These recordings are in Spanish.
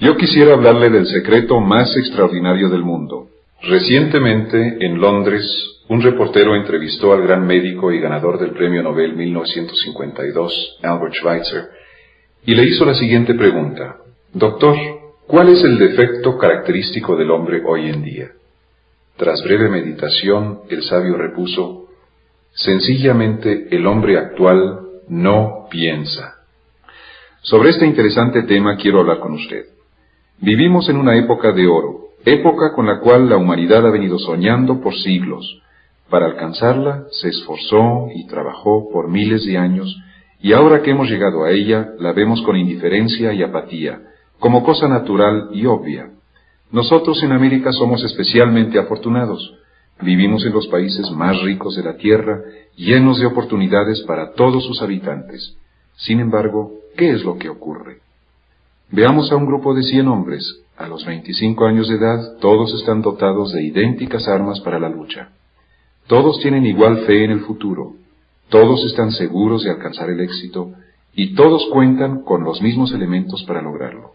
Yo quisiera hablarle del secreto más extraordinario del mundo. Recientemente, en Londres, un reportero entrevistó al gran médico y ganador del Premio Nobel 1952, Albert Schweitzer, y le hizo la siguiente pregunta. Doctor, ¿cuál es el defecto característico del hombre hoy en día? Tras breve meditación, el sabio repuso, Sencillamente el hombre actual no piensa. Sobre este interesante tema quiero hablar con usted. Vivimos en una época de oro, época con la cual la humanidad ha venido soñando por siglos. Para alcanzarla se esforzó y trabajó por miles de años, y ahora que hemos llegado a ella la vemos con indiferencia y apatía, como cosa natural y obvia. Nosotros en América somos especialmente afortunados. Vivimos en los países más ricos de la tierra, llenos de oportunidades para todos sus habitantes. Sin embargo, ¿qué es lo que ocurre? Veamos a un grupo de cien hombres. A los 25 años de edad, todos están dotados de idénticas armas para la lucha. Todos tienen igual fe en el futuro. Todos están seguros de alcanzar el éxito y todos cuentan con los mismos elementos para lograrlo.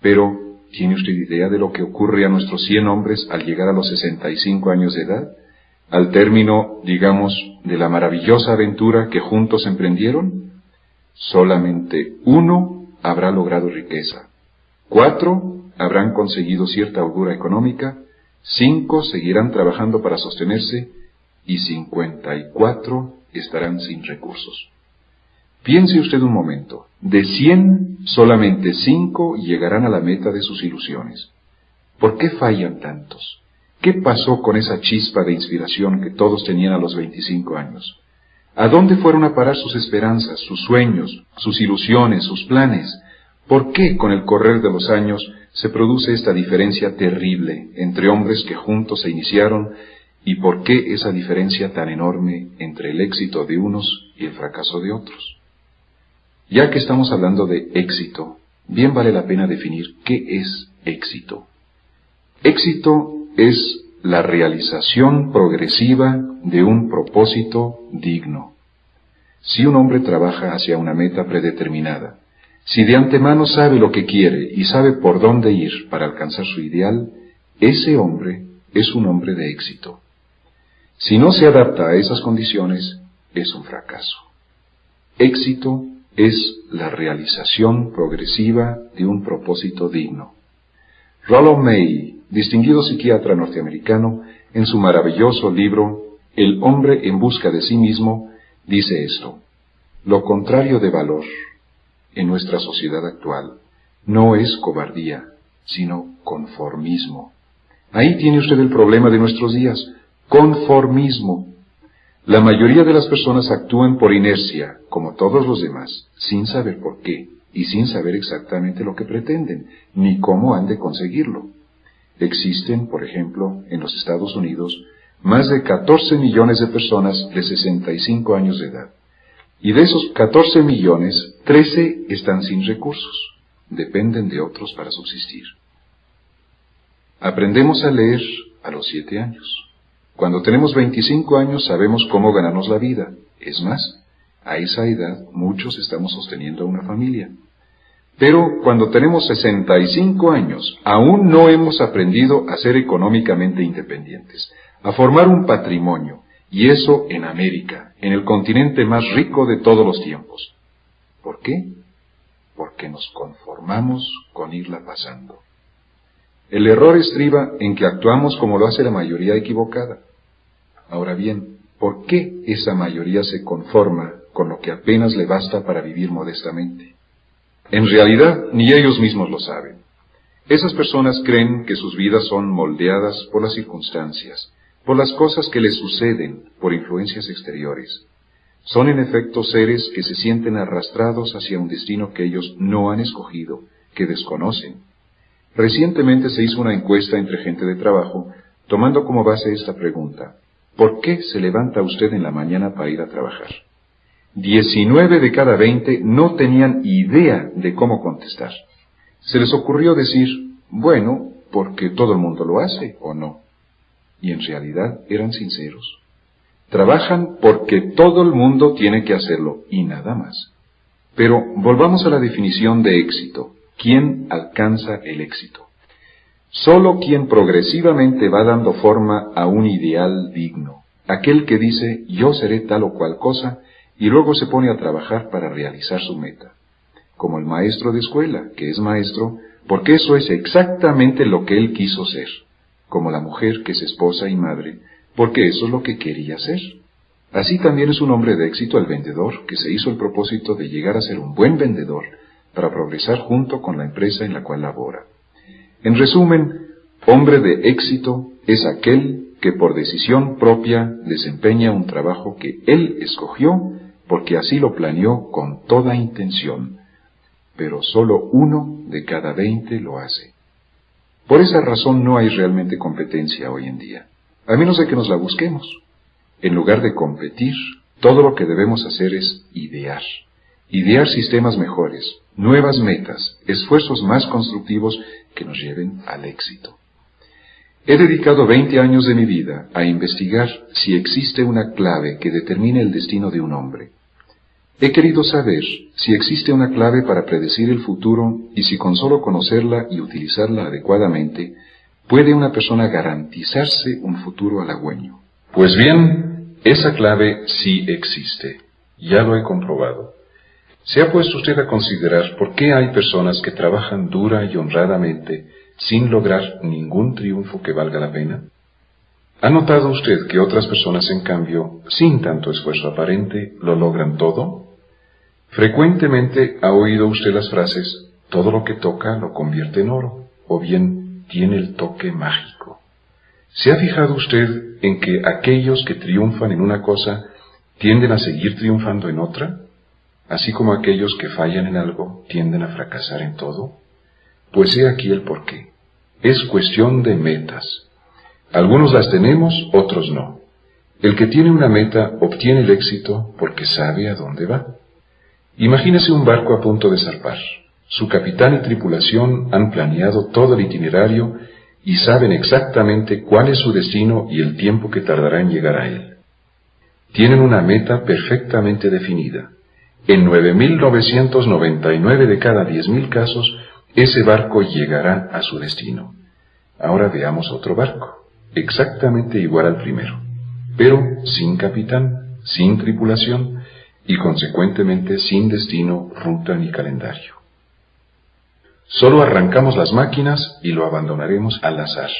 Pero, ¿tiene usted idea de lo que ocurre a nuestros cien hombres al llegar a los 65 años de edad? Al término, digamos, de la maravillosa aventura que juntos emprendieron? Solamente uno habrá logrado riqueza. Cuatro habrán conseguido cierta holgura económica. Cinco seguirán trabajando para sostenerse y cincuenta y cuatro estarán sin recursos. Piense usted un momento, de cien, solamente cinco llegarán a la meta de sus ilusiones. ¿Por qué fallan tantos? ¿Qué pasó con esa chispa de inspiración que todos tenían a los veinticinco años? ¿A dónde fueron a parar sus esperanzas, sus sueños, sus ilusiones, sus planes? ¿Por qué con el correr de los años se produce esta diferencia terrible entre hombres que juntos se iniciaron y por qué esa diferencia tan enorme entre el éxito de unos y el fracaso de otros? Ya que estamos hablando de éxito, bien vale la pena definir qué es éxito. Éxito es la realización progresiva de un propósito digno. Si un hombre trabaja hacia una meta predeterminada, si de antemano sabe lo que quiere y sabe por dónde ir para alcanzar su ideal, ese hombre es un hombre de éxito. Si no se adapta a esas condiciones, es un fracaso. Éxito es la realización progresiva de un propósito digno. Rollo May distinguido psiquiatra norteamericano, en su maravilloso libro El hombre en busca de sí mismo, dice esto. Lo contrario de valor en nuestra sociedad actual no es cobardía, sino conformismo. Ahí tiene usted el problema de nuestros días, conformismo. La mayoría de las personas actúan por inercia, como todos los demás, sin saber por qué y sin saber exactamente lo que pretenden, ni cómo han de conseguirlo. Existen, por ejemplo, en los Estados Unidos, más de 14 millones de personas de 65 años de edad. Y de esos 14 millones, 13 están sin recursos. Dependen de otros para subsistir. Aprendemos a leer a los 7 años. Cuando tenemos 25 años sabemos cómo ganarnos la vida. Es más, a esa edad muchos estamos sosteniendo una familia. Pero cuando tenemos 65 años, aún no hemos aprendido a ser económicamente independientes, a formar un patrimonio, y eso en América, en el continente más rico de todos los tiempos. ¿Por qué? Porque nos conformamos con irla pasando. El error estriba en que actuamos como lo hace la mayoría equivocada. Ahora bien, ¿por qué esa mayoría se conforma con lo que apenas le basta para vivir modestamente? En realidad, ni ellos mismos lo saben. Esas personas creen que sus vidas son moldeadas por las circunstancias, por las cosas que les suceden, por influencias exteriores. Son en efecto seres que se sienten arrastrados hacia un destino que ellos no han escogido, que desconocen. Recientemente se hizo una encuesta entre gente de trabajo, tomando como base esta pregunta. ¿Por qué se levanta usted en la mañana para ir a trabajar? 19 de cada 20 no tenían idea de cómo contestar. Se les ocurrió decir, bueno, porque todo el mundo lo hace o no. Y en realidad eran sinceros. Trabajan porque todo el mundo tiene que hacerlo y nada más. Pero volvamos a la definición de éxito. quien alcanza el éxito. Solo quien progresivamente va dando forma a un ideal digno, aquel que dice yo seré tal o cual cosa y luego se pone a trabajar para realizar su meta. Como el maestro de escuela, que es maestro, porque eso es exactamente lo que él quiso ser. Como la mujer, que es esposa y madre, porque eso es lo que quería ser. Así también es un hombre de éxito el vendedor, que se hizo el propósito de llegar a ser un buen vendedor, para progresar junto con la empresa en la cual labora. En resumen, hombre de éxito es aquel que por decisión propia desempeña un trabajo que él escogió porque así lo planeó con toda intención, pero solo uno de cada veinte lo hace. Por esa razón no hay realmente competencia hoy en día, a menos de que nos la busquemos. En lugar de competir, todo lo que debemos hacer es idear. Idear sistemas mejores, nuevas metas, esfuerzos más constructivos que nos lleven al éxito. He dedicado 20 años de mi vida a investigar si existe una clave que determine el destino de un hombre. He querido saber si existe una clave para predecir el futuro y si con solo conocerla y utilizarla adecuadamente puede una persona garantizarse un futuro halagüeño. Pues bien, esa clave sí existe. Ya lo he comprobado. ¿Se ha puesto usted a considerar por qué hay personas que trabajan dura y honradamente sin lograr ningún triunfo que valga la pena? ¿Ha notado usted que otras personas, en cambio, sin tanto esfuerzo aparente, lo logran todo? Frecuentemente ha oído usted las frases, todo lo que toca lo convierte en oro, o bien tiene el toque mágico. ¿Se ha fijado usted en que aquellos que triunfan en una cosa tienden a seguir triunfando en otra? Así como aquellos que fallan en algo tienden a fracasar en todo? Pues he aquí el porqué. Es cuestión de metas. Algunos las tenemos, otros no. El que tiene una meta obtiene el éxito porque sabe a dónde va. Imagínese un barco a punto de zarpar. Su capitán y tripulación han planeado todo el itinerario y saben exactamente cuál es su destino y el tiempo que tardará en llegar a él. Tienen una meta perfectamente definida. En 9.999 de cada 10.000 casos, ese barco llegará a su destino. Ahora veamos otro barco, exactamente igual al primero, pero sin capitán, sin tripulación, y consecuentemente sin destino, ruta ni calendario. Solo arrancamos las máquinas y lo abandonaremos al azar.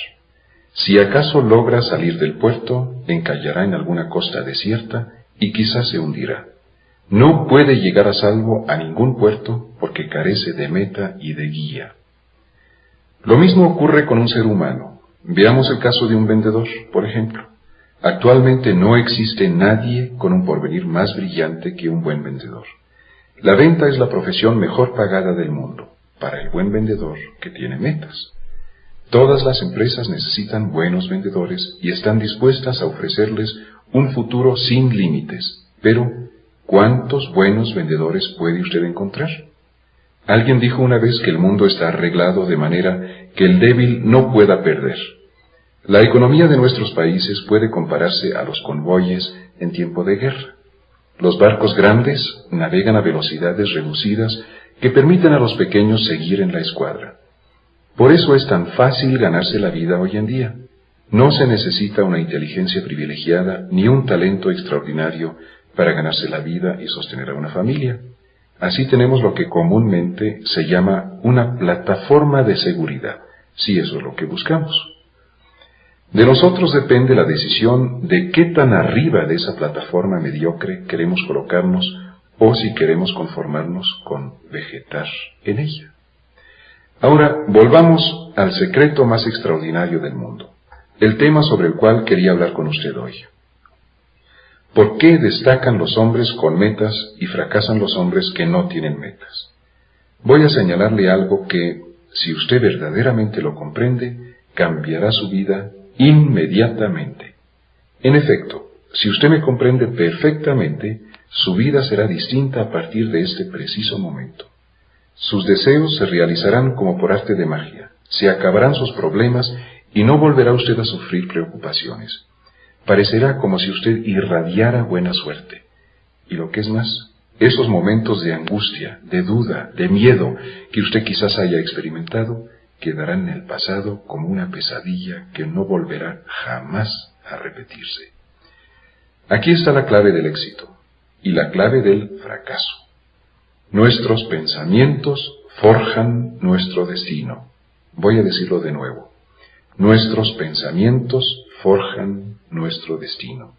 Si acaso logra salir del puerto, encallará en alguna costa desierta y quizás se hundirá. No puede llegar a salvo a ningún puerto porque carece de meta y de guía. Lo mismo ocurre con un ser humano. Veamos el caso de un vendedor, por ejemplo. Actualmente no existe nadie con un porvenir más brillante que un buen vendedor. La venta es la profesión mejor pagada del mundo para el buen vendedor que tiene metas. Todas las empresas necesitan buenos vendedores y están dispuestas a ofrecerles un futuro sin límites. Pero, ¿cuántos buenos vendedores puede usted encontrar? Alguien dijo una vez que el mundo está arreglado de manera que el débil no pueda perder. La economía de nuestros países puede compararse a los convoyes en tiempo de guerra. Los barcos grandes navegan a velocidades reducidas que permiten a los pequeños seguir en la escuadra. Por eso es tan fácil ganarse la vida hoy en día. No se necesita una inteligencia privilegiada ni un talento extraordinario para ganarse la vida y sostener a una familia. Así tenemos lo que comúnmente se llama una plataforma de seguridad, si eso es lo que buscamos. De nosotros depende la decisión de qué tan arriba de esa plataforma mediocre queremos colocarnos o si queremos conformarnos con vegetar en ella. Ahora, volvamos al secreto más extraordinario del mundo, el tema sobre el cual quería hablar con usted hoy. ¿Por qué destacan los hombres con metas y fracasan los hombres que no tienen metas? Voy a señalarle algo que, si usted verdaderamente lo comprende, cambiará su vida inmediatamente. En efecto, si usted me comprende perfectamente, su vida será distinta a partir de este preciso momento. Sus deseos se realizarán como por arte de magia, se acabarán sus problemas y no volverá usted a sufrir preocupaciones. Parecerá como si usted irradiara buena suerte. Y lo que es más, esos momentos de angustia, de duda, de miedo que usted quizás haya experimentado, quedarán en el pasado como una pesadilla que no volverá jamás a repetirse. Aquí está la clave del éxito y la clave del fracaso. Nuestros pensamientos forjan nuestro destino. Voy a decirlo de nuevo. Nuestros pensamientos forjan nuestro destino.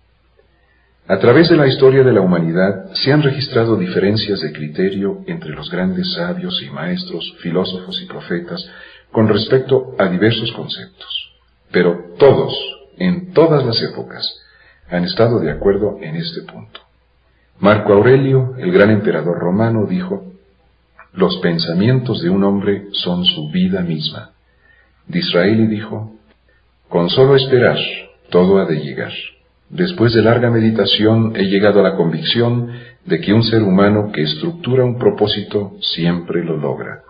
A través de la historia de la humanidad se han registrado diferencias de criterio entre los grandes sabios y maestros, filósofos y profetas con respecto a diversos conceptos. Pero todos, en todas las épocas, han estado de acuerdo en este punto. Marco Aurelio, el gran emperador romano, dijo, los pensamientos de un hombre son su vida misma. Disraeli dijo, con solo esperar, todo ha de llegar. Después de larga meditación he llegado a la convicción de que un ser humano que estructura un propósito siempre lo logra,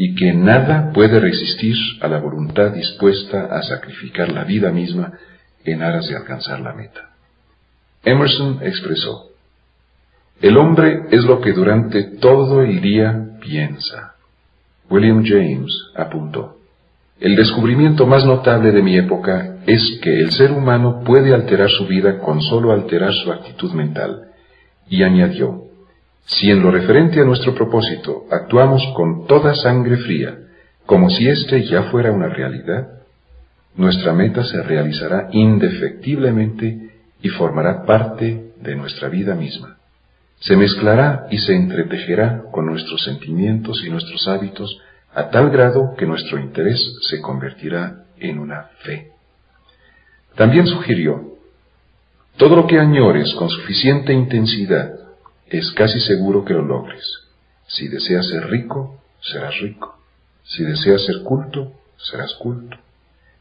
y que nada puede resistir a la voluntad dispuesta a sacrificar la vida misma en aras de alcanzar la meta. Emerson expresó, el hombre es lo que durante todo el día piensa. William James apuntó, el descubrimiento más notable de mi época es que el ser humano puede alterar su vida con solo alterar su actitud mental. Y añadió, si en lo referente a nuestro propósito actuamos con toda sangre fría, como si éste ya fuera una realidad, nuestra meta se realizará indefectiblemente y formará parte de nuestra vida misma. Se mezclará y se entretejerá con nuestros sentimientos y nuestros hábitos a tal grado que nuestro interés se convertirá en una fe. También sugirió, todo lo que añores con suficiente intensidad es casi seguro que lo logres. Si deseas ser rico, serás rico. Si deseas ser culto, serás culto.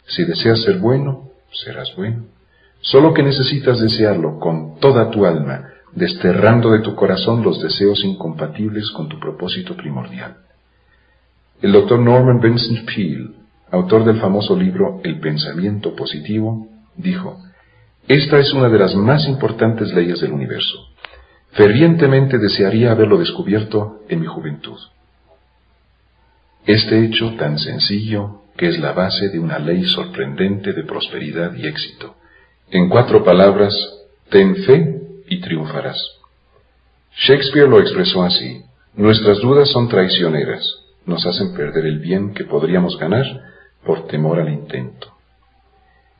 Si deseas ser bueno, serás bueno. Solo que necesitas desearlo con toda tu alma, desterrando de tu corazón los deseos incompatibles con tu propósito primordial. El doctor Norman Vincent Peale, autor del famoso libro El pensamiento positivo, dijo, Esta es una de las más importantes leyes del universo. Fervientemente desearía haberlo descubierto en mi juventud. Este hecho tan sencillo que es la base de una ley sorprendente de prosperidad y éxito. En cuatro palabras, ten fe y triunfarás. Shakespeare lo expresó así, nuestras dudas son traicioneras, nos hacen perder el bien que podríamos ganar por temor al intento.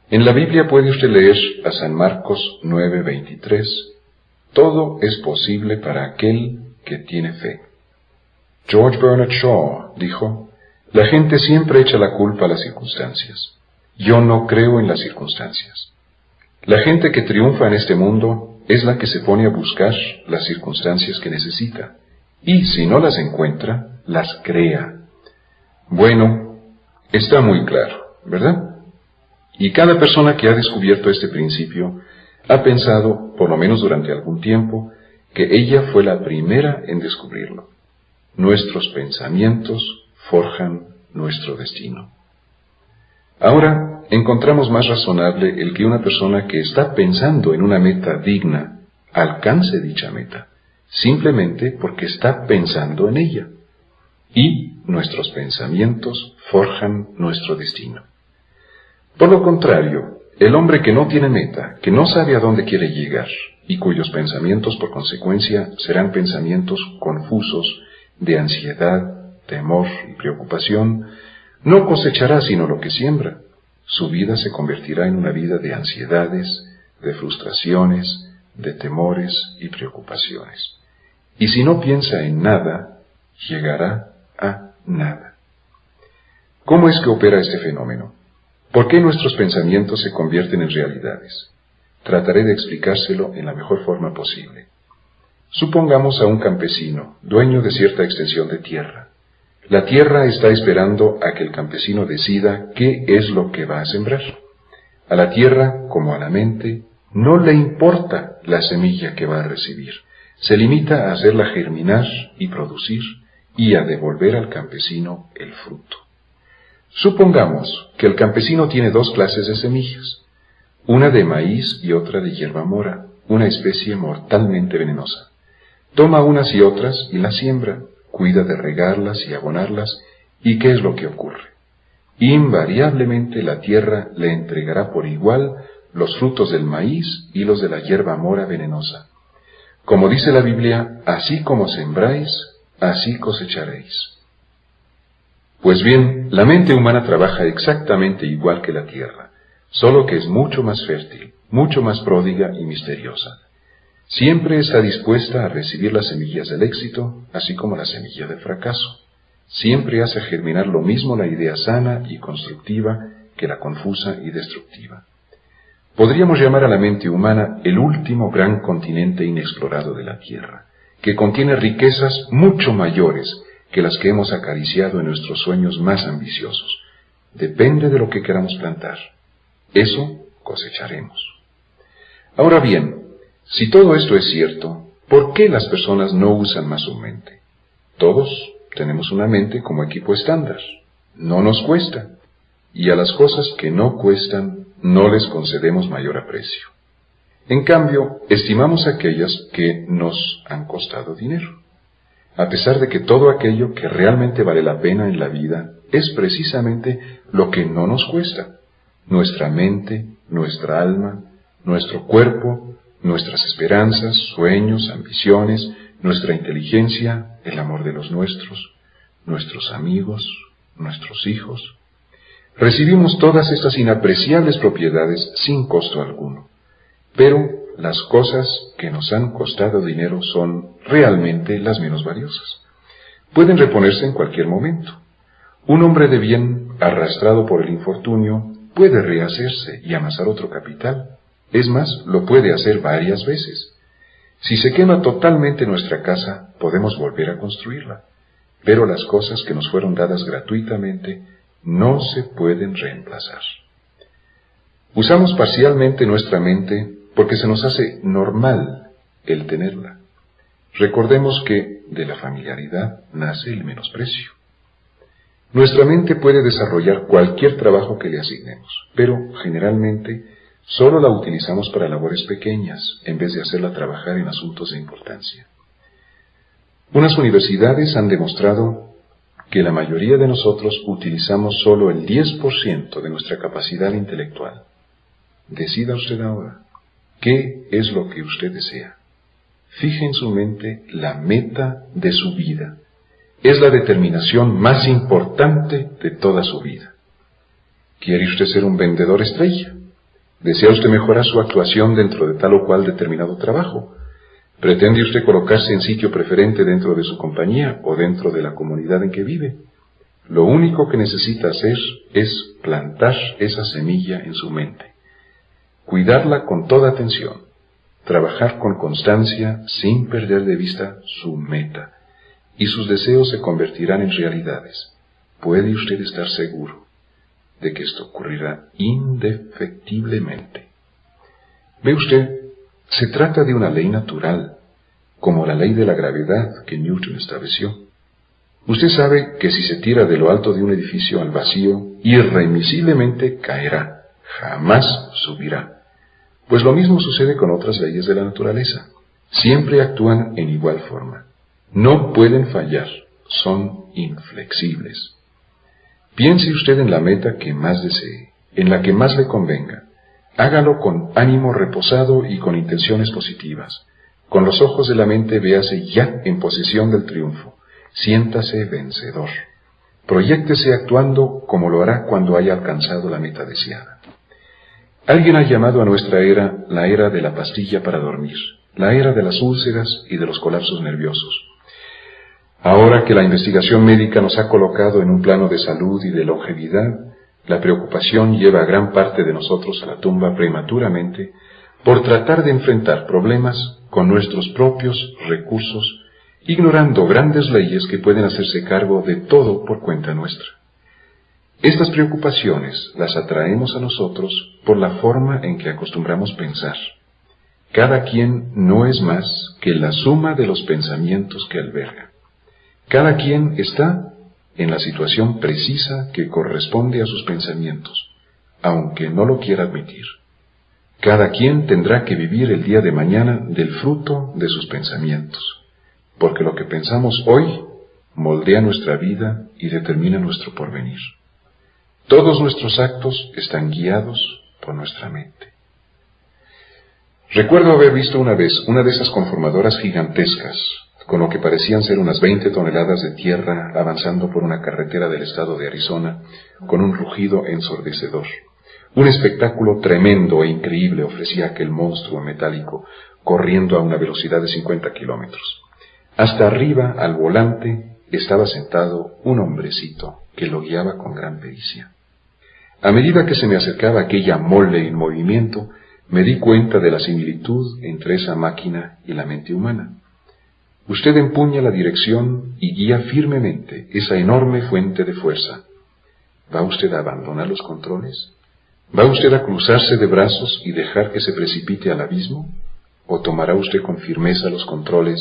En la Biblia puede usted leer a San Marcos 9:23, todo es posible para aquel que tiene fe. George Bernard Shaw dijo, la gente siempre echa la culpa a las circunstancias. Yo no creo en las circunstancias. La gente que triunfa en este mundo es la que se pone a buscar las circunstancias que necesita, y si no las encuentra, las crea. Bueno, está muy claro, ¿verdad? Y cada persona que ha descubierto este principio ha pensado, por lo menos durante algún tiempo, que ella fue la primera en descubrirlo. Nuestros pensamientos forjan nuestro destino. Ahora encontramos más razonable el que una persona que está pensando en una meta digna alcance dicha meta, simplemente porque está pensando en ella y nuestros pensamientos forjan nuestro destino. Por lo contrario, el hombre que no tiene meta, que no sabe a dónde quiere llegar, y cuyos pensamientos por consecuencia serán pensamientos confusos de ansiedad, temor y preocupación, no cosechará sino lo que siembra. Su vida se convertirá en una vida de ansiedades, de frustraciones, de temores y preocupaciones. Y si no piensa en nada, llegará a nada. ¿Cómo es que opera este fenómeno? ¿Por qué nuestros pensamientos se convierten en realidades? Trataré de explicárselo en la mejor forma posible. Supongamos a un campesino, dueño de cierta extensión de tierra. La tierra está esperando a que el campesino decida qué es lo que va a sembrar. A la tierra, como a la mente, no le importa la semilla que va a recibir. Se limita a hacerla germinar y producir y a devolver al campesino el fruto. Supongamos que el campesino tiene dos clases de semillas, una de maíz y otra de hierba mora, una especie mortalmente venenosa. Toma unas y otras y las siembra, cuida de regarlas y abonarlas, ¿y qué es lo que ocurre? Invariablemente la tierra le entregará por igual los frutos del maíz y los de la hierba mora venenosa. Como dice la Biblia, así como sembráis, así cosecharéis. Pues bien, la mente humana trabaja exactamente igual que la tierra, solo que es mucho más fértil, mucho más pródiga y misteriosa. Siempre está dispuesta a recibir las semillas del éxito, así como la semilla del fracaso. Siempre hace germinar lo mismo la idea sana y constructiva que la confusa y destructiva. Podríamos llamar a la mente humana el último gran continente inexplorado de la Tierra, que contiene riquezas mucho mayores que las que hemos acariciado en nuestros sueños más ambiciosos. Depende de lo que queramos plantar. Eso cosecharemos. Ahora bien, si todo esto es cierto, ¿por qué las personas no usan más su mente? Todos tenemos una mente como equipo estándar. No nos cuesta. Y a las cosas que no cuestan no les concedemos mayor aprecio. En cambio, estimamos aquellas que nos han costado dinero. A pesar de que todo aquello que realmente vale la pena en la vida es precisamente lo que no nos cuesta. Nuestra mente, nuestra alma, nuestro cuerpo, nuestras esperanzas, sueños, ambiciones, nuestra inteligencia, el amor de los nuestros, nuestros amigos, nuestros hijos. Recibimos todas estas inapreciables propiedades sin costo alguno, pero las cosas que nos han costado dinero son realmente las menos valiosas. Pueden reponerse en cualquier momento. Un hombre de bien, arrastrado por el infortunio, puede rehacerse y amasar otro capital. Es más, lo puede hacer varias veces. Si se quema totalmente nuestra casa, podemos volver a construirla. Pero las cosas que nos fueron dadas gratuitamente no se pueden reemplazar. Usamos parcialmente nuestra mente porque se nos hace normal el tenerla. Recordemos que de la familiaridad nace el menosprecio. Nuestra mente puede desarrollar cualquier trabajo que le asignemos, pero generalmente Solo la utilizamos para labores pequeñas, en vez de hacerla trabajar en asuntos de importancia. Unas universidades han demostrado que la mayoría de nosotros utilizamos solo el 10% de nuestra capacidad intelectual. Decida usted ahora, ¿qué es lo que usted desea? Fije en su mente la meta de su vida. Es la determinación más importante de toda su vida. ¿Quiere usted ser un vendedor estrella? ¿Desea usted mejorar su actuación dentro de tal o cual determinado trabajo? ¿Pretende usted colocarse en sitio preferente dentro de su compañía o dentro de la comunidad en que vive? Lo único que necesita hacer es plantar esa semilla en su mente, cuidarla con toda atención, trabajar con constancia sin perder de vista su meta, y sus deseos se convertirán en realidades. Puede usted estar seguro de que esto ocurrirá indefectiblemente. Ve usted, se trata de una ley natural, como la ley de la gravedad que Newton estableció. Usted sabe que si se tira de lo alto de un edificio al vacío, irremisiblemente caerá, jamás subirá. Pues lo mismo sucede con otras leyes de la naturaleza. Siempre actúan en igual forma. No pueden fallar, son inflexibles. Piense usted en la meta que más desee, en la que más le convenga. Hágalo con ánimo reposado y con intenciones positivas. Con los ojos de la mente véase ya en posesión del triunfo. Siéntase vencedor. Proyéctese actuando como lo hará cuando haya alcanzado la meta deseada. Alguien ha llamado a nuestra era la era de la pastilla para dormir, la era de las úlceras y de los colapsos nerviosos. Ahora que la investigación médica nos ha colocado en un plano de salud y de longevidad, la preocupación lleva a gran parte de nosotros a la tumba prematuramente por tratar de enfrentar problemas con nuestros propios recursos, ignorando grandes leyes que pueden hacerse cargo de todo por cuenta nuestra. Estas preocupaciones las atraemos a nosotros por la forma en que acostumbramos pensar. Cada quien no es más que la suma de los pensamientos que alberga. Cada quien está en la situación precisa que corresponde a sus pensamientos, aunque no lo quiera admitir. Cada quien tendrá que vivir el día de mañana del fruto de sus pensamientos. porque lo que pensamos hoy moldea nuestra vida y determina nuestro porvenir. Todos nuestros actos están guiados por nuestra mente. Recuerdo haber visto una vez una de esas conformadoras gigantescas, con lo que parecían ser unas 20 toneladas de tierra avanzando por una carretera del estado de Arizona, con un rugido ensordecedor. Un espectáculo tremendo e increíble ofrecía aquel monstruo metálico, corriendo a una velocidad de 50 kilómetros. Hasta arriba, al volante, estaba sentado un hombrecito que lo guiaba con gran pericia. A medida que se me acercaba aquella mole en movimiento, me di cuenta de la similitud entre esa máquina y la mente humana. Usted empuña la dirección y guía firmemente esa enorme fuente de fuerza. ¿Va usted a abandonar los controles? ¿Va usted a cruzarse de brazos y dejar que se precipite al abismo? ¿O tomará usted con firmeza los controles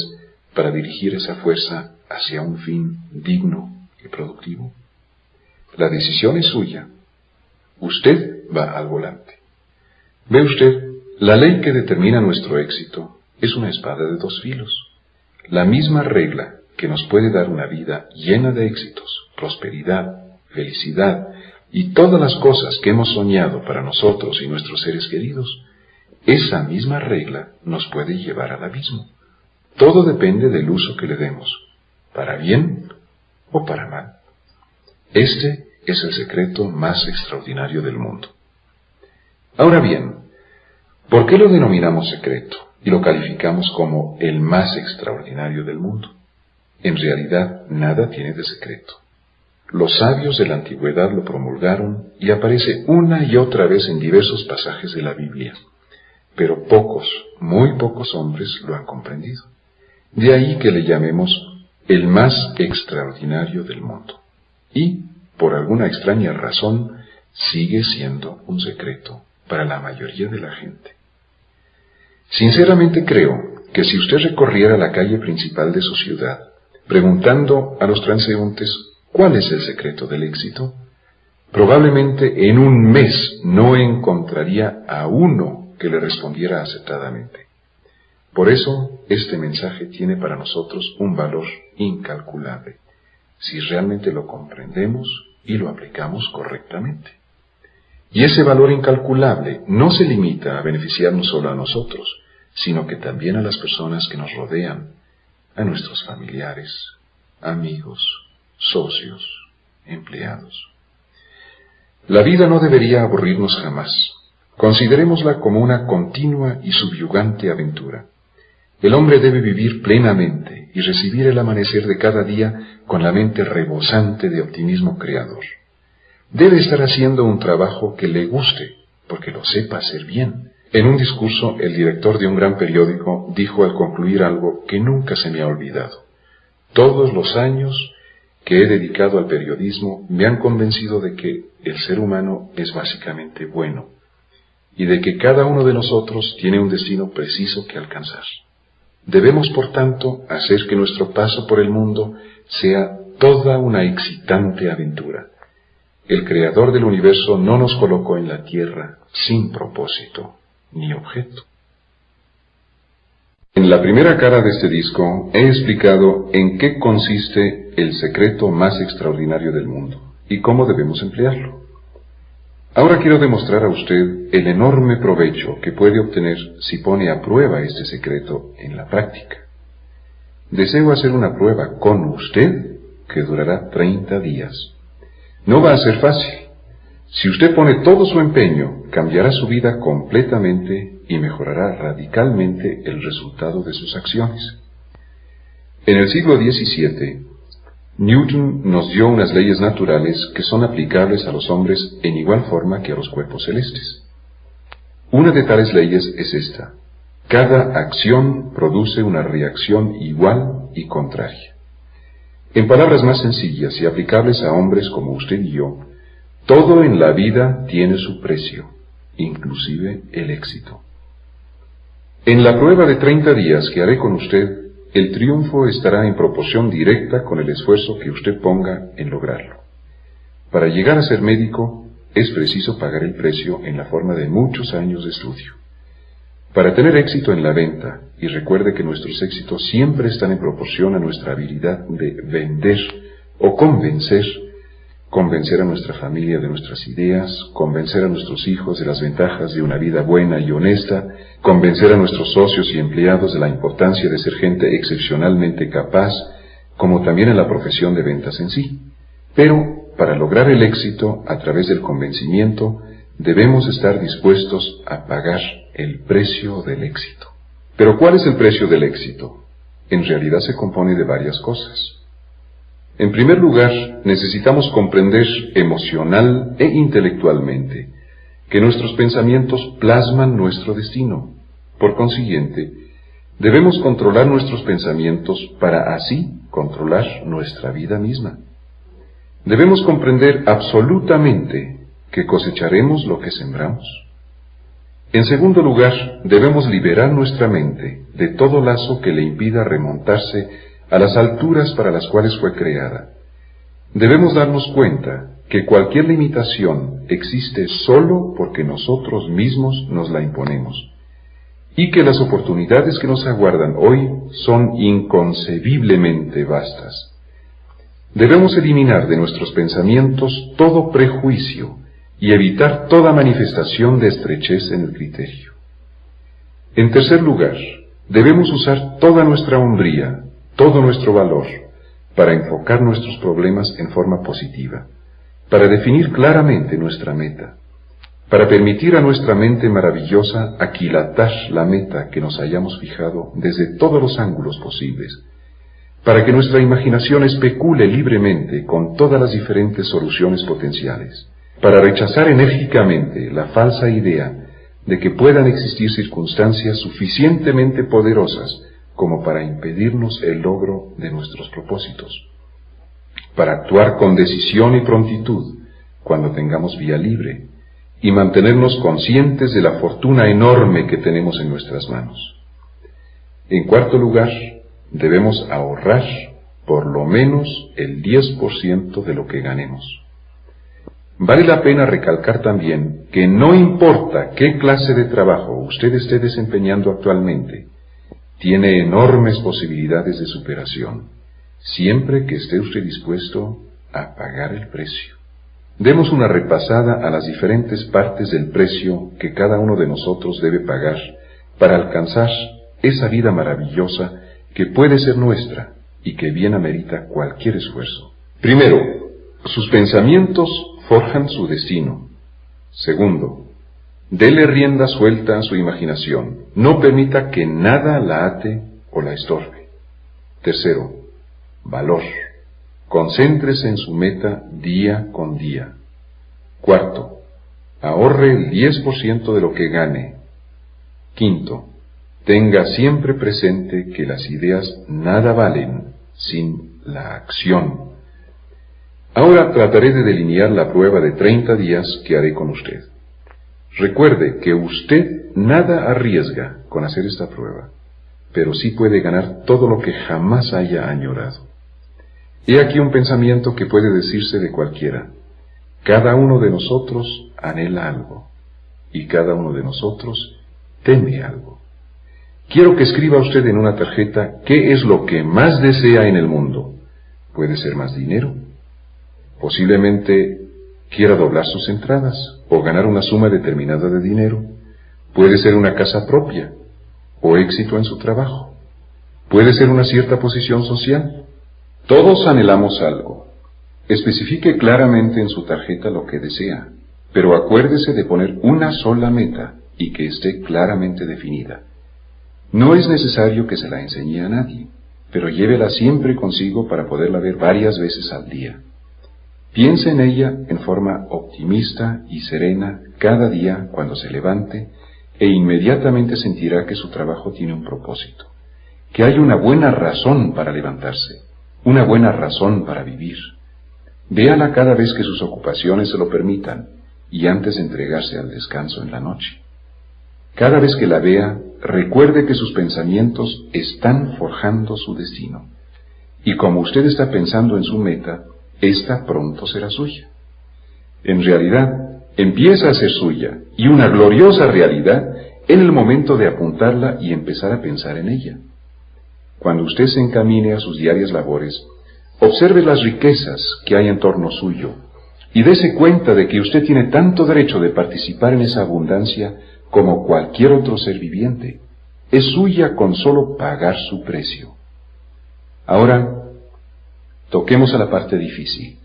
para dirigir esa fuerza hacia un fin digno y productivo? La decisión es suya. Usted va al volante. Ve usted, la ley que determina nuestro éxito es una espada de dos filos. La misma regla que nos puede dar una vida llena de éxitos, prosperidad, felicidad y todas las cosas que hemos soñado para nosotros y nuestros seres queridos, esa misma regla nos puede llevar al abismo. Todo depende del uso que le demos, para bien o para mal. Este es el secreto más extraordinario del mundo. Ahora bien, ¿por qué lo denominamos secreto y lo calificamos como el más extraordinario del mundo? En realidad, nada tiene de secreto. Los sabios de la antigüedad lo promulgaron y aparece una y otra vez en diversos pasajes de la Biblia, pero pocos, muy pocos hombres lo han comprendido. De ahí que le llamemos el más extraordinario del mundo. Y, por alguna extraña razón, sigue siendo un secreto para la mayoría de la gente. Sinceramente creo que si usted recorriera la calle principal de su ciudad, preguntando a los transeúntes cuál es el secreto del éxito, probablemente en un mes no encontraría a uno que le respondiera acertadamente. Por eso este mensaje tiene para nosotros un valor incalculable, si realmente lo comprendemos y lo aplicamos correctamente. Y ese valor incalculable no se limita a beneficiarnos solo a nosotros, sino que también a las personas que nos rodean, a nuestros familiares, amigos, socios, empleados. La vida no debería aburrirnos jamás. Considerémosla como una continua y subyugante aventura. El hombre debe vivir plenamente y recibir el amanecer de cada día con la mente rebosante de optimismo creador. Debe estar haciendo un trabajo que le guste, porque lo sepa hacer bien. En un discurso, el director de un gran periódico dijo al concluir algo que nunca se me ha olvidado. Todos los años que he dedicado al periodismo me han convencido de que el ser humano es básicamente bueno y de que cada uno de nosotros tiene un destino preciso que alcanzar. Debemos, por tanto, hacer que nuestro paso por el mundo sea toda una excitante aventura el creador del universo no nos colocó en la tierra sin propósito ni objeto. En la primera cara de este disco he explicado en qué consiste el secreto más extraordinario del mundo y cómo debemos emplearlo. Ahora quiero demostrar a usted el enorme provecho que puede obtener si pone a prueba este secreto en la práctica. Deseo hacer una prueba con usted que durará 30 días no va a ser fácil. Si usted pone todo su empeño, cambiará su vida completamente y mejorará radicalmente el resultado de sus acciones. En el siglo XVII, Newton nos dio unas leyes naturales que son aplicables a los hombres en igual forma que a los cuerpos celestes. Una de tales leyes es esta. Cada acción produce una reacción igual y contraria. En palabras más sencillas y aplicables a hombres como usted y yo, todo en la vida tiene su precio, inclusive el éxito. En la prueba de 30 días que haré con usted, el triunfo estará en proporción directa con el esfuerzo que usted ponga en lograrlo. Para llegar a ser médico es preciso pagar el precio en la forma de muchos años de estudio. Para tener éxito en la venta, y recuerde que nuestros éxitos siempre están en proporción a nuestra habilidad de vender o convencer, convencer a nuestra familia de nuestras ideas, convencer a nuestros hijos de las ventajas de una vida buena y honesta, convencer a nuestros socios y empleados de la importancia de ser gente excepcionalmente capaz, como también en la profesión de ventas en sí. Pero, para lograr el éxito a través del convencimiento, debemos estar dispuestos a pagar el precio del éxito. Pero ¿cuál es el precio del éxito? En realidad se compone de varias cosas. En primer lugar, necesitamos comprender emocional e intelectualmente que nuestros pensamientos plasman nuestro destino. Por consiguiente, debemos controlar nuestros pensamientos para así controlar nuestra vida misma. Debemos comprender absolutamente que cosecharemos lo que sembramos. En segundo lugar, debemos liberar nuestra mente de todo lazo que le impida remontarse a las alturas para las cuales fue creada. Debemos darnos cuenta que cualquier limitación existe solo porque nosotros mismos nos la imponemos y que las oportunidades que nos aguardan hoy son inconcebiblemente vastas. Debemos eliminar de nuestros pensamientos todo prejuicio y evitar toda manifestación de estrechez en el criterio. En tercer lugar, debemos usar toda nuestra hombría, todo nuestro valor, para enfocar nuestros problemas en forma positiva, para definir claramente nuestra meta, para permitir a nuestra mente maravillosa aquilatar la meta que nos hayamos fijado desde todos los ángulos posibles, para que nuestra imaginación especule libremente con todas las diferentes soluciones potenciales, para rechazar enérgicamente la falsa idea de que puedan existir circunstancias suficientemente poderosas como para impedirnos el logro de nuestros propósitos, para actuar con decisión y prontitud cuando tengamos vía libre y mantenernos conscientes de la fortuna enorme que tenemos en nuestras manos. En cuarto lugar, debemos ahorrar por lo menos el 10% de lo que ganemos. Vale la pena recalcar también que no importa qué clase de trabajo usted esté desempeñando actualmente, tiene enormes posibilidades de superación, siempre que esté usted dispuesto a pagar el precio. Demos una repasada a las diferentes partes del precio que cada uno de nosotros debe pagar para alcanzar esa vida maravillosa que puede ser nuestra y que bien amerita cualquier esfuerzo. Primero, sus pensamientos forjan su destino. Segundo, dele rienda suelta a su imaginación. No permita que nada la ate o la estorbe. Tercero, valor. Concéntrese en su meta día con día. Cuarto, ahorre el 10% de lo que gane. Quinto, tenga siempre presente que las ideas nada valen sin la acción. Ahora trataré de delinear la prueba de 30 días que haré con usted. Recuerde que usted nada arriesga con hacer esta prueba, pero sí puede ganar todo lo que jamás haya añorado. He aquí un pensamiento que puede decirse de cualquiera. Cada uno de nosotros anhela algo y cada uno de nosotros teme algo. Quiero que escriba usted en una tarjeta qué es lo que más desea en el mundo. Puede ser más dinero, Posiblemente quiera doblar sus entradas o ganar una suma determinada de dinero. Puede ser una casa propia o éxito en su trabajo. Puede ser una cierta posición social. Todos anhelamos algo. Especifique claramente en su tarjeta lo que desea, pero acuérdese de poner una sola meta y que esté claramente definida. No es necesario que se la enseñe a nadie, pero llévela siempre consigo para poderla ver varias veces al día. Piense en ella en forma optimista y serena cada día cuando se levante e inmediatamente sentirá que su trabajo tiene un propósito, que hay una buena razón para levantarse, una buena razón para vivir. Véala cada vez que sus ocupaciones se lo permitan y antes de entregarse al descanso en la noche. Cada vez que la vea, recuerde que sus pensamientos están forjando su destino. Y como usted está pensando en su meta, esta pronto será suya. En realidad, empieza a ser suya y una gloriosa realidad en el momento de apuntarla y empezar a pensar en ella. Cuando usted se encamine a sus diarias labores, observe las riquezas que hay en torno suyo y dése cuenta de que usted tiene tanto derecho de participar en esa abundancia como cualquier otro ser viviente. Es suya con solo pagar su precio. Ahora, toquemos a la parte difícil.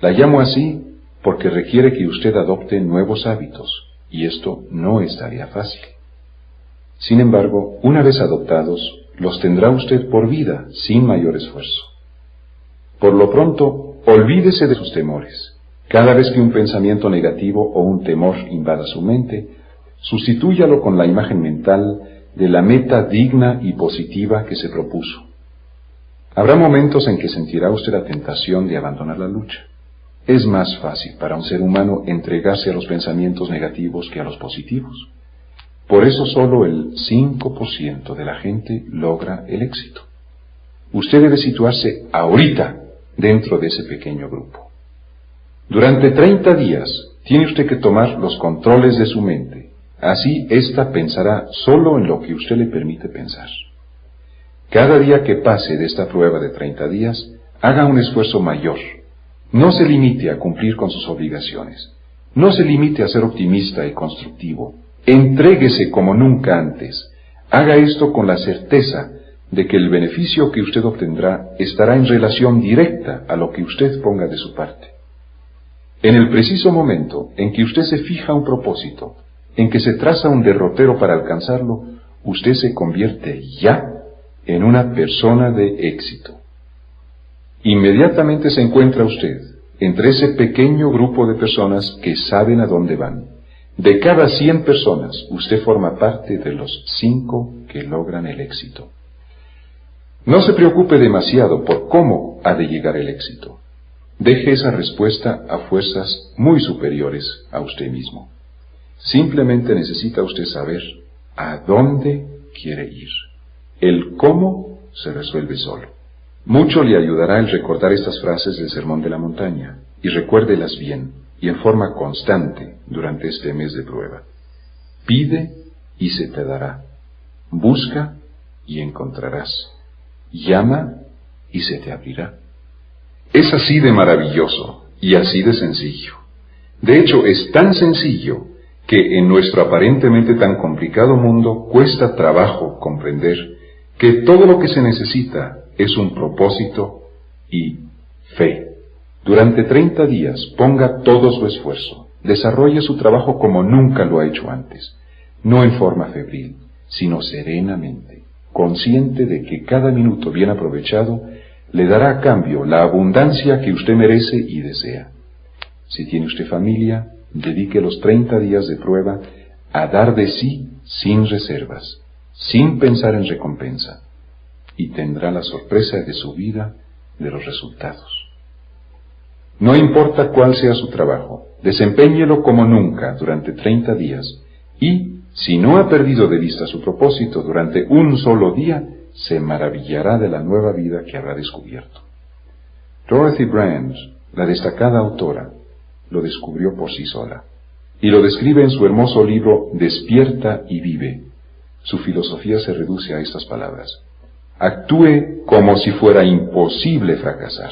La llamo así porque requiere que usted adopte nuevos hábitos, y esto no es tarea fácil. Sin embargo, una vez adoptados, los tendrá usted por vida, sin mayor esfuerzo. Por lo pronto, olvídese de sus temores. Cada vez que un pensamiento negativo o un temor invada su mente, sustitúyalo con la imagen mental de la meta digna y positiva que se propuso. Habrá momentos en que sentirá usted la tentación de abandonar la lucha. Es más fácil para un ser humano entregarse a los pensamientos negativos que a los positivos. Por eso solo el 5% de la gente logra el éxito. Usted debe situarse ahorita dentro de ese pequeño grupo. Durante 30 días tiene usted que tomar los controles de su mente. Así ésta pensará solo en lo que usted le permite pensar. Cada día que pase de esta prueba de 30 días, haga un esfuerzo mayor no se limite a cumplir con sus obligaciones. No se limite a ser optimista y constructivo. Entréguese como nunca antes. Haga esto con la certeza de que el beneficio que usted obtendrá estará en relación directa a lo que usted ponga de su parte. En el preciso momento en que usted se fija un propósito, en que se traza un derrotero para alcanzarlo, usted se convierte ya en una persona de éxito. Inmediatamente se encuentra usted entre ese pequeño grupo de personas que saben a dónde van. De cada 100 personas, usted forma parte de los cinco que logran el éxito. No se preocupe demasiado por cómo ha de llegar el éxito. Deje esa respuesta a fuerzas muy superiores a usted mismo. Simplemente necesita usted saber a dónde quiere ir. El cómo se resuelve solo. Mucho le ayudará el recordar estas frases del Sermón de la Montaña, y recuérdelas bien y en forma constante durante este mes de prueba. Pide y se te dará. Busca y encontrarás. Llama y se te abrirá. Es así de maravilloso y así de sencillo. De hecho, es tan sencillo que en nuestro aparentemente tan complicado mundo cuesta trabajo comprender que todo lo que se necesita es un propósito y fe. Durante 30 días ponga todo su esfuerzo, desarrolle su trabajo como nunca lo ha hecho antes, no en forma febril, sino serenamente, consciente de que cada minuto bien aprovechado le dará a cambio la abundancia que usted merece y desea. Si tiene usted familia, dedique los 30 días de prueba a dar de sí sin reservas, sin pensar en recompensa y tendrá la sorpresa de su vida de los resultados. No importa cuál sea su trabajo, desempeñelo como nunca durante 30 días y, si no ha perdido de vista su propósito durante un solo día, se maravillará de la nueva vida que habrá descubierto. Dorothy Brand, la destacada autora, lo descubrió por sí sola y lo describe en su hermoso libro Despierta y vive. Su filosofía se reduce a estas palabras actúe como si fuera imposible fracasar.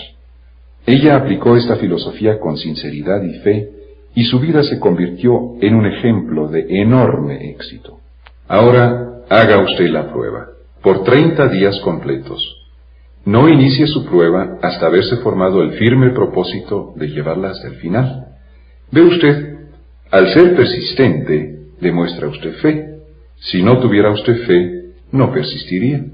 Ella aplicó esta filosofía con sinceridad y fe y su vida se convirtió en un ejemplo de enorme éxito. Ahora haga usted la prueba, por 30 días completos. No inicie su prueba hasta haberse formado el firme propósito de llevarla hasta el final. Ve usted, al ser persistente, demuestra usted fe. Si no tuviera usted fe, no persistiría.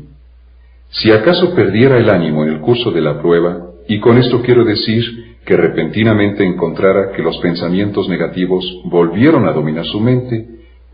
Si acaso perdiera el ánimo en el curso de la prueba, y con esto quiero decir que repentinamente encontrara que los pensamientos negativos volvieron a dominar su mente,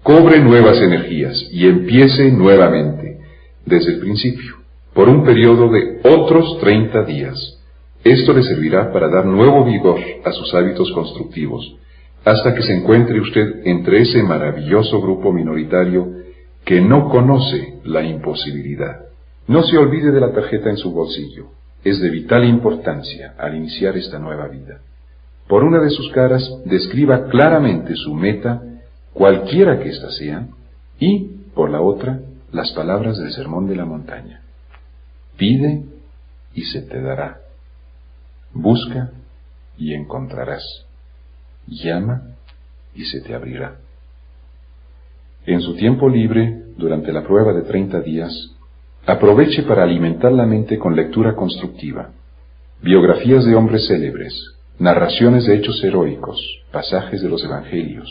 cobre nuevas energías y empiece nuevamente, desde el principio, por un periodo de otros 30 días. Esto le servirá para dar nuevo vigor a sus hábitos constructivos, hasta que se encuentre usted entre ese maravilloso grupo minoritario que no conoce la imposibilidad. No se olvide de la tarjeta en su bolsillo. Es de vital importancia al iniciar esta nueva vida. Por una de sus caras, describa claramente su meta, cualquiera que ésta sea, Y, por la otra, las palabras del Sermón de la Montaña. Pide y se te dará. Busca y encontrarás. Llama y se te abrirá. En su tiempo libre, durante la prueba de 30 días, aproveche para alimentar la mente con lectura constructiva, biografías de hombres célebres, narraciones de hechos heroicos, pasajes de los evangelios,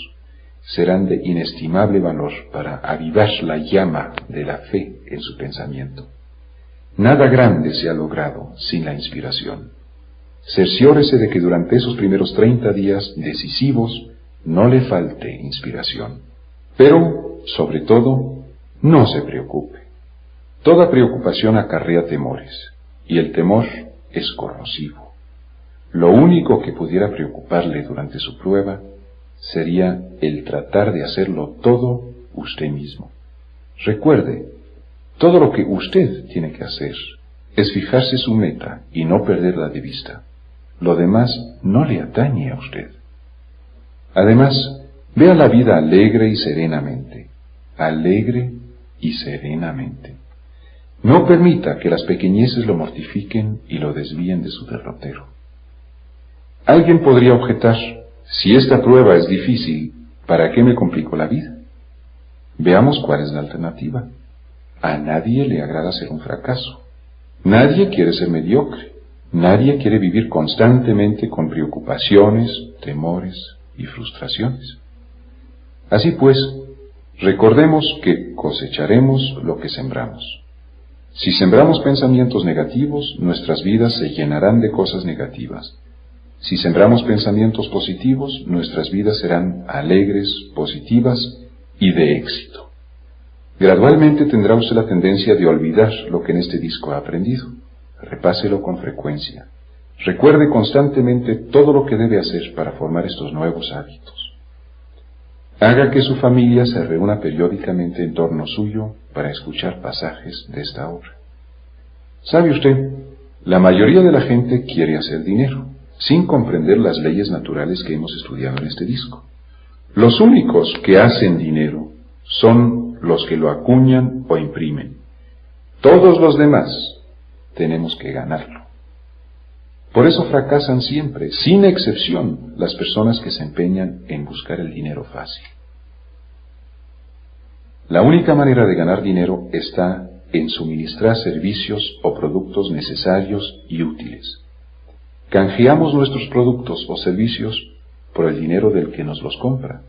serán de inestimable valor para avivar la llama de la fe en su pensamiento. Nada grande se ha logrado sin la inspiración. Cerciórese de que durante esos primeros 30 días decisivos no le falte inspiración. Pero, sobre todo, no se preocupe. Toda preocupación acarrea temores, y el temor es corrosivo. Lo único que pudiera preocuparle durante su prueba sería el tratar de hacerlo todo usted mismo. Recuerde, todo lo que usted tiene que hacer es fijarse su meta y no perderla de vista. Lo demás no le atañe a usted. Además, vea la vida alegre y serenamente, alegre y serenamente. No permita que las pequeñeces lo mortifiquen y lo desvíen de su derrotero. Alguien podría objetar, si esta prueba es difícil, ¿para qué me complico la vida? Veamos cuál es la alternativa. A nadie le agrada ser un fracaso. Nadie quiere ser mediocre. Nadie quiere vivir constantemente con preocupaciones, temores y frustraciones. Así pues, recordemos que cosecharemos lo que sembramos. Si sembramos pensamientos negativos, nuestras vidas se llenarán de cosas negativas. Si sembramos pensamientos positivos, nuestras vidas serán alegres, positivas y de éxito. Gradualmente tendrá usted la tendencia de olvidar lo que en este disco ha aprendido. Repáselo con frecuencia. Recuerde constantemente todo lo que debe hacer para formar estos nuevos hábitos. Haga que su familia se reúna periódicamente en torno suyo para escuchar pasajes de esta obra. ¿Sabe usted? La mayoría de la gente quiere hacer dinero, sin comprender las leyes naturales que hemos estudiado en este disco. Los únicos que hacen dinero son los que lo acuñan o imprimen. Todos los demás tenemos que ganarlo. Por eso fracasan siempre, sin excepción, las personas que se empeñan en buscar el dinero fácil. La única manera de ganar dinero está en suministrar servicios o productos necesarios y útiles. Canjeamos nuestros productos o servicios por el dinero del que nos los compra.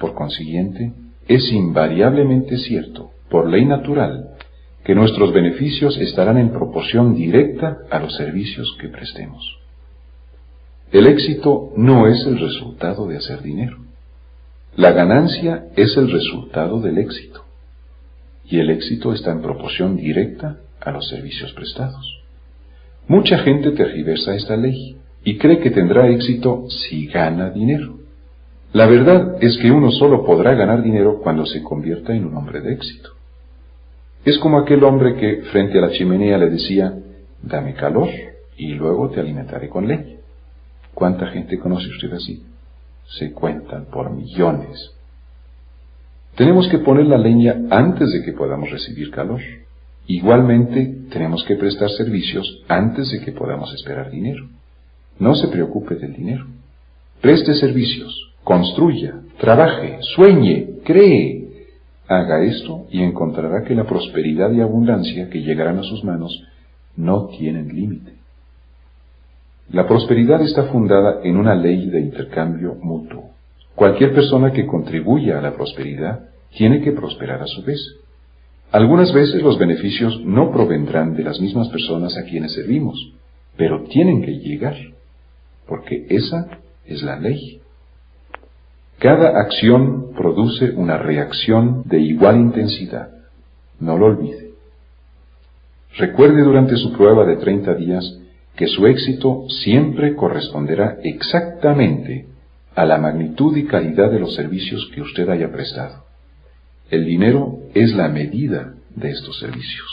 Por consiguiente, es invariablemente cierto, por ley natural, que nuestros beneficios estarán en proporción directa a los servicios que prestemos. El éxito no es el resultado de hacer dinero. La ganancia es el resultado del éxito. Y el éxito está en proporción directa a los servicios prestados. Mucha gente tergiversa esta ley y cree que tendrá éxito si gana dinero. La verdad es que uno solo podrá ganar dinero cuando se convierta en un hombre de éxito. Es como aquel hombre que frente a la chimenea le decía, dame calor y luego te alimentaré con leña. ¿Cuánta gente conoce usted así? Se cuentan por millones. Tenemos que poner la leña antes de que podamos recibir calor. Igualmente, tenemos que prestar servicios antes de que podamos esperar dinero. No se preocupe del dinero. Preste servicios, construya, trabaje, sueñe, cree, Haga esto y encontrará que la prosperidad y abundancia que llegarán a sus manos no tienen límite. La prosperidad está fundada en una ley de intercambio mutuo. Cualquier persona que contribuya a la prosperidad tiene que prosperar a su vez. Algunas veces los beneficios no provendrán de las mismas personas a quienes servimos, pero tienen que llegar, porque esa es la ley. Cada acción produce una reacción de igual intensidad. No lo olvide. Recuerde durante su prueba de 30 días que su éxito siempre corresponderá exactamente a la magnitud y calidad de los servicios que usted haya prestado. El dinero es la medida de estos servicios.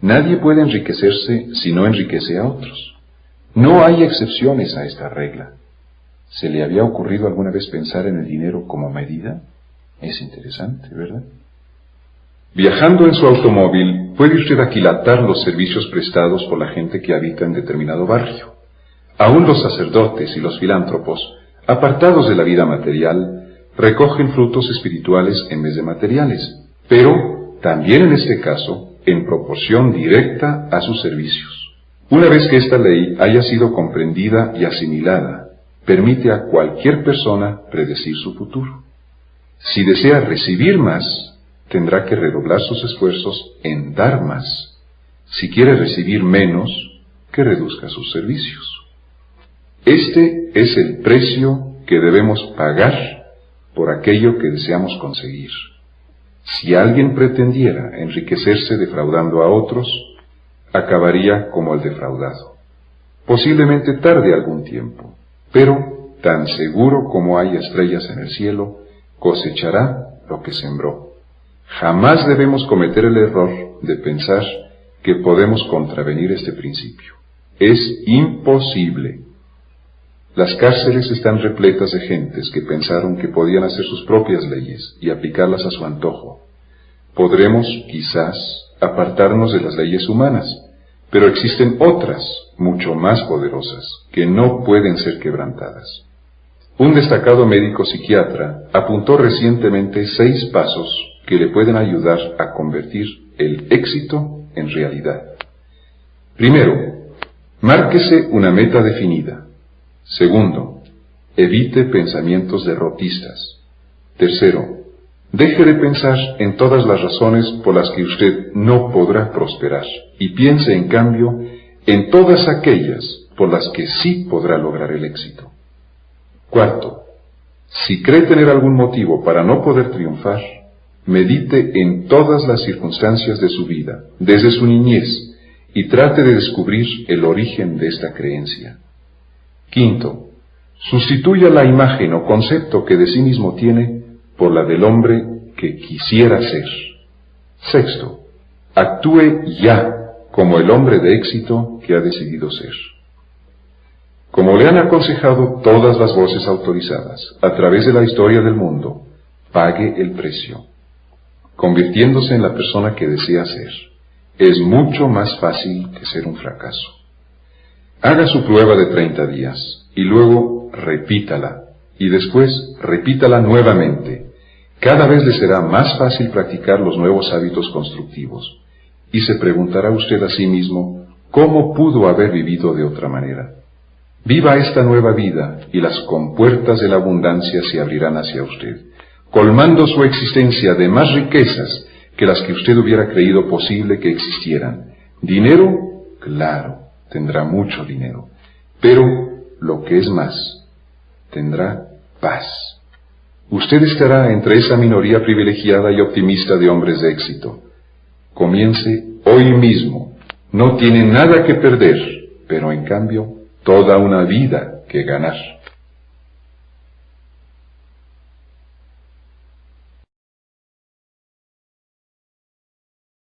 Nadie puede enriquecerse si no enriquece a otros. No hay excepciones a esta regla. ¿Se le había ocurrido alguna vez pensar en el dinero como medida? Es interesante, ¿verdad? Viajando en su automóvil, puede usted aquilatar los servicios prestados por la gente que habita en determinado barrio. Aún los sacerdotes y los filántropos, apartados de la vida material, recogen frutos espirituales en vez de materiales, pero también en este caso en proporción directa a sus servicios. Una vez que esta ley haya sido comprendida y asimilada, permite a cualquier persona predecir su futuro. Si desea recibir más, tendrá que redoblar sus esfuerzos en dar más. Si quiere recibir menos, que reduzca sus servicios. Este es el precio que debemos pagar por aquello que deseamos conseguir. Si alguien pretendiera enriquecerse defraudando a otros, acabaría como el defraudado. Posiblemente tarde algún tiempo, pero tan seguro como hay estrellas en el cielo, cosechará lo que sembró. Jamás debemos cometer el error de pensar que podemos contravenir este principio. Es imposible. Las cárceles están repletas de gentes que pensaron que podían hacer sus propias leyes y aplicarlas a su antojo. Podremos, quizás, apartarnos de las leyes humanas, pero existen otras, mucho más poderosas, que no pueden ser quebrantadas. Un destacado médico psiquiatra apuntó recientemente seis pasos que le pueden ayudar a convertir el éxito en realidad. Primero, márquese una meta definida. Segundo, evite pensamientos derrotistas. Tercero, deje de pensar en todas las razones por las que usted no podrá prosperar y piense en cambio en todas aquellas por las que sí podrá lograr el éxito. Cuarto, si cree tener algún motivo para no poder triunfar, medite en todas las circunstancias de su vida, desde su niñez, y trate de descubrir el origen de esta creencia. Quinto, sustituya la imagen o concepto que de sí mismo tiene por la del hombre que quisiera ser. Sexto, actúe ya como el hombre de éxito que ha decidido ser. Como le han aconsejado todas las voces autorizadas a través de la historia del mundo, pague el precio, convirtiéndose en la persona que desea ser. Es mucho más fácil que ser un fracaso. Haga su prueba de 30 días y luego repítala y después repítala nuevamente. Cada vez le será más fácil practicar los nuevos hábitos constructivos y se preguntará usted a sí mismo cómo pudo haber vivido de otra manera. Viva esta nueva vida y las compuertas de la abundancia se abrirán hacia usted, colmando su existencia de más riquezas que las que usted hubiera creído posible que existieran. Dinero, claro, tendrá mucho dinero, pero lo que es más, tendrá paz. Usted estará entre esa minoría privilegiada y optimista de hombres de éxito. Comience hoy mismo. No tiene nada que perder, pero en cambio toda una vida que ganar.